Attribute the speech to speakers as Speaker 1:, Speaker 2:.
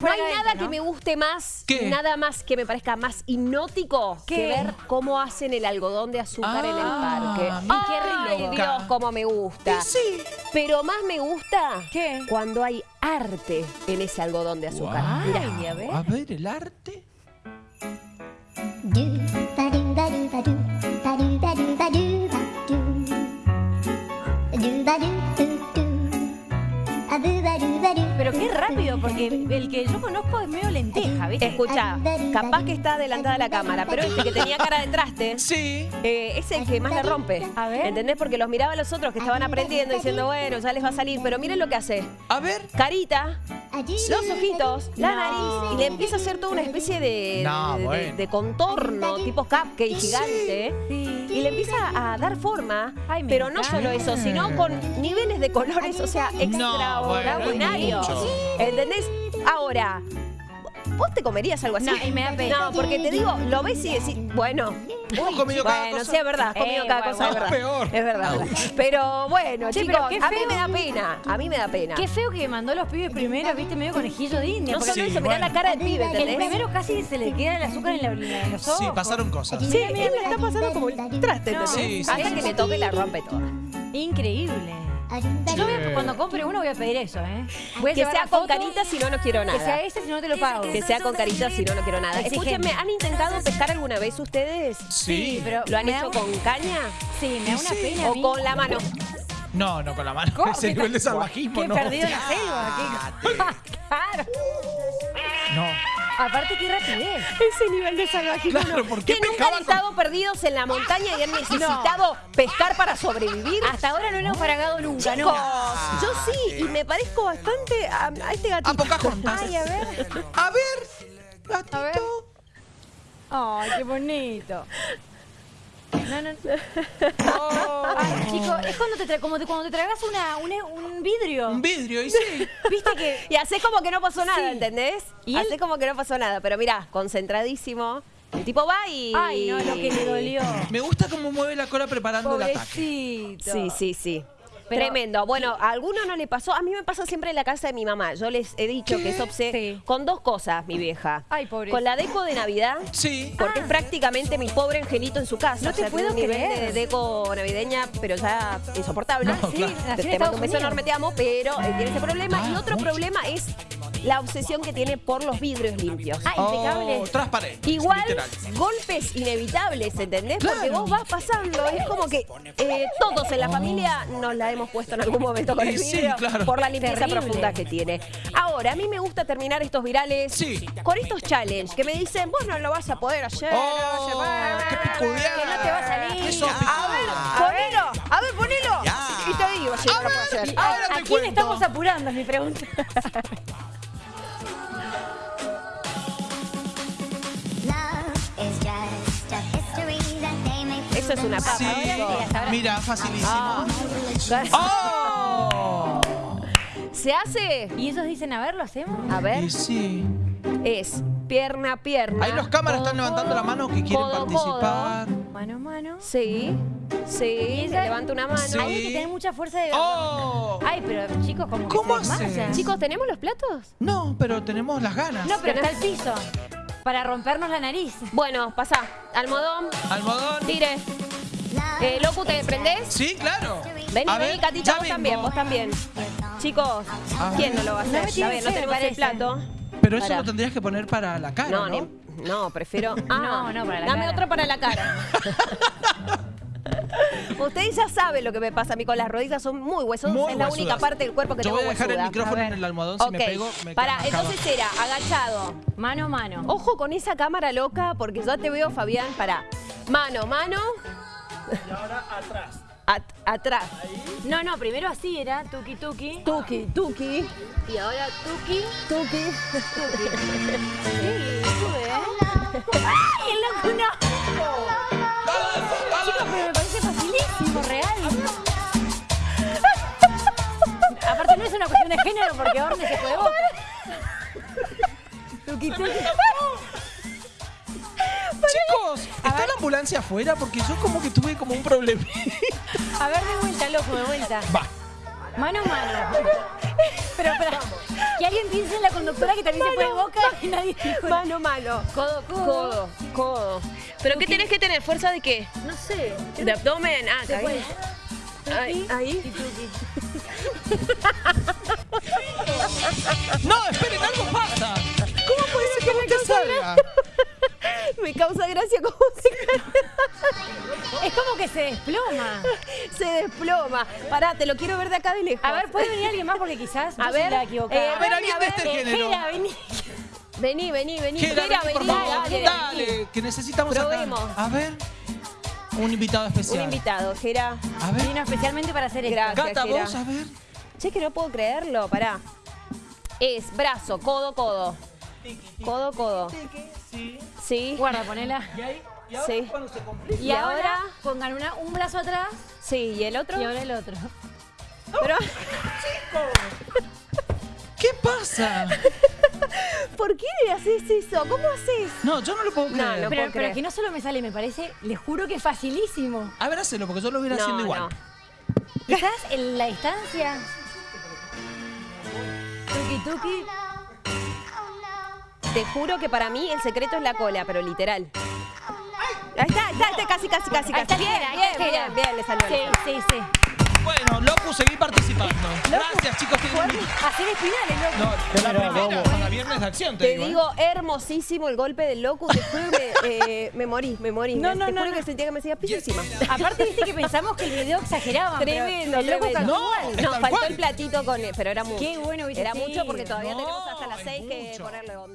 Speaker 1: No hay nada que me guste más,
Speaker 2: ¿Qué?
Speaker 1: nada más que me parezca más hipnótico
Speaker 3: ¿Qué?
Speaker 1: que ver cómo hacen el algodón de azúcar en el
Speaker 2: Ah,
Speaker 1: parque.
Speaker 2: mira
Speaker 3: qué
Speaker 1: Ay,
Speaker 3: rico.
Speaker 1: Dios, cómo me gusta.
Speaker 2: Y sí.
Speaker 1: Pero más me gusta
Speaker 3: ¿Qué?
Speaker 1: cuando hay arte en ese algodón de azúcar. Mirá.
Speaker 3: Ay, a ver.
Speaker 2: A ver, el arte.
Speaker 3: Pero qué rápido, porque el que yo conozco es medio lenteja, ¿viste?
Speaker 1: Escucha, capaz que está adelantada la cámara, pero este que tenía cara de traste
Speaker 2: Sí.
Speaker 1: eh, es el que más le rompe.
Speaker 3: A ver.
Speaker 1: ¿Entendés? Porque los miraba a los otros que estaban aprendiendo diciendo, bueno, ya les va a salir, pero miren lo que hace.
Speaker 2: A ver.
Speaker 1: Carita, los ojitos, la
Speaker 3: No.
Speaker 1: nariz y le empieza a hacer toda una especie de,
Speaker 2: No,
Speaker 1: de- de-
Speaker 2: bueno.
Speaker 1: de contorno, tipo cupcake gigante.
Speaker 3: Sí.
Speaker 1: Y le empieza a dar forma,
Speaker 3: Ay, me
Speaker 1: pero no solo eso, sino con niveles de colores, o sea, extraordinarios.
Speaker 3: Mucho.
Speaker 1: ¿Entendés? Ahora, ¿vos te comerías algo así?
Speaker 3: No, y me da pena.
Speaker 1: No, porque te digo, lo ves y decís, bueno.
Speaker 2: Hemos comido cada
Speaker 1: Bueno,
Speaker 2: cosa.
Speaker 1: sí, es verdad, has comido
Speaker 3: Eh,
Speaker 1: cada
Speaker 3: bueno,
Speaker 1: cosa, es
Speaker 2: bueno.
Speaker 1: verdad.
Speaker 2: Peor.
Speaker 1: Es verdad. Pero bueno,
Speaker 3: Che,
Speaker 1: chicos,
Speaker 3: pero
Speaker 1: a mí
Speaker 3: feo.
Speaker 1: me da pena, a mí me da pena.
Speaker 3: Qué feo que mandó los pibes primero, viste, medio conejillo de India.
Speaker 1: No solo
Speaker 2: Sí,
Speaker 1: eso, mirá
Speaker 2: bueno.
Speaker 1: la cara del pibe,
Speaker 3: el
Speaker 1: ¿entendés?
Speaker 3: primero casi se le queda el azúcar en, la- en los ojos.
Speaker 2: Sí, pasaron cosas.
Speaker 1: Sí, él le está pasando como el traste,
Speaker 3: No.
Speaker 1: ¿entendés?
Speaker 2: Sí, sí,
Speaker 1: Hasta
Speaker 2: sí,
Speaker 1: que
Speaker 2: sí.
Speaker 1: le toque y la rompe toda.
Speaker 3: Increíble. Yo
Speaker 4: do
Speaker 3: voy a- cuando compre uno voy a pedir eso, ¿eh? Voy a
Speaker 1: Que
Speaker 3: llevar
Speaker 1: sea
Speaker 3: la
Speaker 1: con
Speaker 3: foto,
Speaker 1: carita si no, no quiero
Speaker 3: Que sea
Speaker 1: nada.
Speaker 3: ese si no te lo pago.
Speaker 1: Que sea con carita si no, no quiero nada.
Speaker 3: Exigente.
Speaker 1: Escúchenme, ¿han intentado pescar alguna vez ustedes?
Speaker 2: Sí.
Speaker 3: pero
Speaker 1: ¿Lo han
Speaker 3: me
Speaker 1: hecho
Speaker 3: un-
Speaker 1: con caña?
Speaker 3: Sí, me da una pena a
Speaker 1: ¿O
Speaker 3: mí.
Speaker 1: con la mano?
Speaker 2: No, no, con la mano.
Speaker 3: ¿Cómo?
Speaker 2: Ese nivel de salvajismo,
Speaker 3: Qué
Speaker 2: no.
Speaker 3: perdido en la selva. qué- claro.
Speaker 2: No.
Speaker 3: Aparte, qué rapidez.
Speaker 1: Ese nivel de salvajismo.
Speaker 2: Claro, ¿por qué
Speaker 1: que nunca han
Speaker 2: con-
Speaker 1: estado perdidos en la montaña y han necesitado pescar para sobrevivir.
Speaker 3: Hasta ahora no lo hemos paragado nunca,
Speaker 1: Chicos,
Speaker 3: ¿no?
Speaker 1: yo sí, y me parezco bastante a, a este gatito.
Speaker 2: A Pocahontas.
Speaker 3: Ay, a ver.
Speaker 2: A ver. Gatito.
Speaker 3: A ver. Ay, qué bonito. No, no. Ay, chico, es cuando te tra- como te- cuando te tragas una, una- un vidrio.
Speaker 2: Un vidrio, y sí.
Speaker 3: Viste que.
Speaker 1: Y hace como que no pasó nada,
Speaker 3: Sí.
Speaker 1: ¿entendés?
Speaker 3: ¿Y él?
Speaker 1: como que no pasó nada. Pero mirá, concentradísimo. El tipo va y.
Speaker 3: Ay, no, lo que le dolió.
Speaker 2: Me gusta cómo mueve la cola preparando el ataque.
Speaker 3: Pobrecito.
Speaker 1: Sí, sí, sí.
Speaker 3: Pero-
Speaker 1: Tremendo. Bueno, a alguno no le pasó. A mí me pasa siempre en la casa de mi mamá. Yo les he dicho que es obse
Speaker 3: Sí.
Speaker 1: con dos cosas, mi vieja.
Speaker 3: Ay, pobre.
Speaker 1: Con la deco de Navidad.
Speaker 2: Sí.
Speaker 1: Porque es prácticamente mi pobre angelito en su casa.
Speaker 3: No
Speaker 1: O
Speaker 3: te
Speaker 1: sea,
Speaker 3: puedo
Speaker 1: un nivel
Speaker 3: creer.
Speaker 1: de deco navideña, pero ya insoportable.
Speaker 2: No,
Speaker 3: Sí,
Speaker 1: Te, te mando un beso enorme, te amo, pero eh, tiene ese problema.
Speaker 2: Ah,
Speaker 1: y otro
Speaker 2: mucho.
Speaker 1: problema es la obsesión que tiene por los vidrios limpios.
Speaker 3: Ah, impecable.
Speaker 2: Oh, transparente.
Speaker 1: Igual,
Speaker 2: Literal.
Speaker 1: golpes inevitables, ¿entendés? Porque vos vas pasando, es como que eh, todos en la familia nos la hemos puesto en algún momento con el
Speaker 2: Y sí,
Speaker 1: vidrio
Speaker 2: claro.
Speaker 1: por la limpieza
Speaker 3: Terrible.
Speaker 1: profunda que tiene. Ahora, a mí me gusta terminar estos virales
Speaker 2: Sí.
Speaker 1: con estos challenges que me dicen, vos no lo vas a poder hacer. no
Speaker 2: Oh,
Speaker 1: se va".
Speaker 2: qué picudear.
Speaker 3: Que no te va a salir.
Speaker 2: Qué sos
Speaker 1: A ver, ponelo, a ver, ponelo. Y te digo si no lo puedo hacer.
Speaker 3: ¿A,
Speaker 2: Ahora
Speaker 3: a quién
Speaker 2: cuento.
Speaker 3: estamos apurando? Es mi pregunta.
Speaker 1: Eso es una papa.
Speaker 2: Sí. Mira, facilísimo. ¡Oh!
Speaker 1: ¿Se hace?
Speaker 3: ¿Y ellos dicen, a ver, lo hacemos?
Speaker 1: A ver,
Speaker 2: Y sí.
Speaker 1: es pierna a pierna.
Speaker 2: Ahí los cámaras están levantando la mano que quieren
Speaker 1: codo,
Speaker 2: participar.
Speaker 3: Mano a mano.
Speaker 1: Sí, sí, levanta una mano.
Speaker 2: Sí.
Speaker 3: Hay que tener mucha fuerza de...
Speaker 2: ¡Oh!
Speaker 3: Ay, pero chicos, como que
Speaker 2: ¿Cómo
Speaker 3: se desmayan.
Speaker 1: Chicos, ¿tenemos los platos?
Speaker 2: No, pero tenemos las ganas.
Speaker 3: No, pero está el piso. Para rompernos la nariz.
Speaker 1: Bueno, pasá. Almodón,
Speaker 2: Almohadón.
Speaker 1: tire. Eh, Locu, ¿te prendés?
Speaker 2: Sí, claro.
Speaker 1: Vení,
Speaker 2: A
Speaker 1: vení,
Speaker 2: ver,
Speaker 1: Catita,
Speaker 2: ya
Speaker 1: vos también, vos también. Chicos,
Speaker 2: A
Speaker 1: ¿quién no lo va a
Speaker 3: No
Speaker 1: hacer?
Speaker 3: me
Speaker 1: a
Speaker 3: tiene
Speaker 1: ver, no tenemos el plato.
Speaker 2: Pero eso
Speaker 1: Pará.
Speaker 2: lo tendrías que poner para la cara,
Speaker 1: No,
Speaker 2: ¿no?
Speaker 1: ni- no, prefiero. Ah,
Speaker 3: No, no, para la
Speaker 1: Dame
Speaker 3: cara.
Speaker 1: otro para la cara. Ustedes ya saben lo que me pasa a mí con las rodillas, son muy huesos.
Speaker 2: Muy
Speaker 1: es la
Speaker 2: huesudas.
Speaker 1: única parte del cuerpo que
Speaker 2: Yo
Speaker 1: tengo
Speaker 2: voy a dejar el micrófono en el almohadón. Si
Speaker 1: Ok,
Speaker 2: me pego, me marcado.
Speaker 1: entonces era agachado.
Speaker 3: Mano a mano.
Speaker 1: Ojo con esa cámara loca, porque ya te veo, Fabián, para mano, mano.
Speaker 5: Y ahora atrás.
Speaker 1: At- atrás.
Speaker 3: No, no, primero así era, tuki tuki.
Speaker 1: Tuki, tuki,
Speaker 3: Y ahora tuki,
Speaker 1: tuki.
Speaker 3: tuki. Sí, sube, ¿eh? ¡Ay, el loco no! Real. Aparte no es una cuestión de género porque Orne se tuki.
Speaker 2: Chicos, ¿está la ambulancia afuera? Porque yo como que tuve como un problema.
Speaker 3: A ver, de vuelta, loco, de vuelta.
Speaker 2: Va.
Speaker 3: Mano a mano. Pero, pero, que alguien piense en la conductora que también se fue de boca y nadie dijo.
Speaker 1: Mano, mano.
Speaker 3: Codo, codo.
Speaker 1: Codo, codo. ¿Pero qué tenés que tener? ¿Fuerza de qué?
Speaker 3: No sé.
Speaker 1: ¿De abdomen? Ah,
Speaker 3: puede.
Speaker 1: Ahí, ahí.
Speaker 2: No, esperen, algo pasa. ¿Cómo puede ser que no te salga?
Speaker 1: Me causa gracia como se,
Speaker 3: Es como que se desploma.
Speaker 1: se desploma. Pará, te lo quiero ver de acá de lejos.
Speaker 3: A ver, ¿puede venir alguien más? Porque quizás
Speaker 1: A ver,
Speaker 3: soy la equivocada.
Speaker 1: eh,
Speaker 2: A ver, alguien de este
Speaker 3: Eh,
Speaker 2: género.
Speaker 3: Jera, vení.
Speaker 1: Vení, vení, vení.
Speaker 2: Jera, vení, por favor.
Speaker 1: dale.
Speaker 2: Dale, que necesitamos acá.
Speaker 1: Probemos.
Speaker 2: A ver. Un invitado
Speaker 1: Un
Speaker 2: especial.
Speaker 1: invitado, Jera.
Speaker 2: A ver.
Speaker 3: Vino especialmente para hacer esto.
Speaker 1: Gracias. Jera.
Speaker 2: vos, a ver.
Speaker 1: Che, que no puedo creerlo, pará. Es brazo, codo, codo. Codo, codo.
Speaker 2: Sí.
Speaker 1: Sí.
Speaker 3: Guarda, ponela.
Speaker 2: Y ahí, y ahora
Speaker 1: Sí.
Speaker 2: cuando se complica.
Speaker 3: Y,
Speaker 1: Y
Speaker 3: ahora, pongan una, un brazo atrás
Speaker 1: Sí, ¿y el otro?
Speaker 3: y ahora el otro.
Speaker 1: Pero,
Speaker 2: ¿Qué pasa?
Speaker 1: ¿por qué le haces eso? ¿Cómo haces?
Speaker 2: No, yo no lo puedo
Speaker 1: No,
Speaker 2: creer.
Speaker 1: no.
Speaker 3: Pero,
Speaker 1: puedo
Speaker 3: pero
Speaker 1: creer.
Speaker 3: que no solo me sale, me parece, les juro que es facilísimo.
Speaker 2: A ver, hacelo, porque yo lo hubiera haciendo igual.
Speaker 3: Quizás en la distancia. Tuki tuki.
Speaker 1: Te juro que para mí el secreto es la cola, pero literal. Ahí está, está, está, casi, casi, casi, casi. Bien, bien, bien, bien, le salió.
Speaker 3: Sí, sí, sí.
Speaker 2: Bueno, Locu, seguí participando. Gracias, chicos. tienen un-
Speaker 3: Hacer espinales, loco.
Speaker 2: No, la primera para Viernes de Acción, te,
Speaker 1: Te
Speaker 2: digo. ¿eh?
Speaker 1: digo, hermosísimo el golpe del loco. Te juro que me, eh, me morí, me morí.
Speaker 3: No,
Speaker 1: Me-
Speaker 3: no,
Speaker 1: te
Speaker 3: no,
Speaker 1: juro
Speaker 3: no.
Speaker 1: que sentía que me hacía piso encima.
Speaker 3: Aparte, viste que pensamos que el video exageraba.
Speaker 1: Tremendo,
Speaker 3: El loco
Speaker 1: tremendo.
Speaker 2: No,
Speaker 3: igual.
Speaker 2: es
Speaker 1: Nos
Speaker 2: tal
Speaker 1: faltó
Speaker 2: cual.
Speaker 1: el platito con... Pero era mucho.
Speaker 3: Qué bueno hubiese
Speaker 1: Era
Speaker 3: sido.
Speaker 1: mucho porque todavía
Speaker 2: No,
Speaker 1: tenemos hasta las
Speaker 2: es
Speaker 1: 6 que
Speaker 2: mucho.
Speaker 1: ponerle onda.